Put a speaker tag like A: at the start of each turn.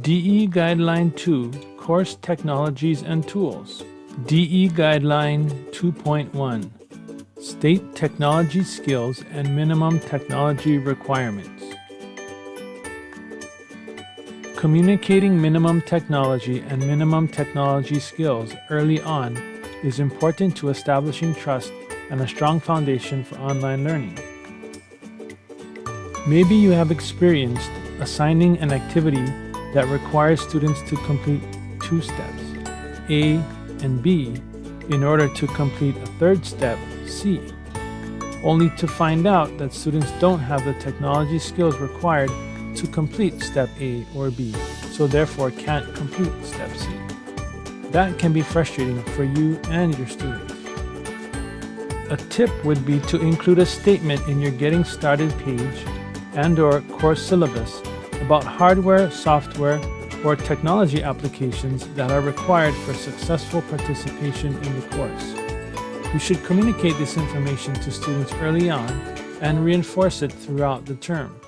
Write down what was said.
A: DE Guideline 2 Course Technologies and Tools. DE Guideline 2.1 State Technology Skills and Minimum Technology Requirements. Communicating minimum technology and minimum technology skills early on is important to establishing trust and a strong foundation for online learning. Maybe you have experienced assigning an activity that requires students to complete two steps, A and B, in order to complete a third step, C, only to find out that students don't have the technology skills required to complete step A or B, so therefore can't complete step C. That can be frustrating for you and your students. A tip would be to include a statement in your Getting Started page and or course syllabus about hardware, software, or technology applications that are required for successful participation in the course. You should communicate this information to students early on and reinforce it throughout the term.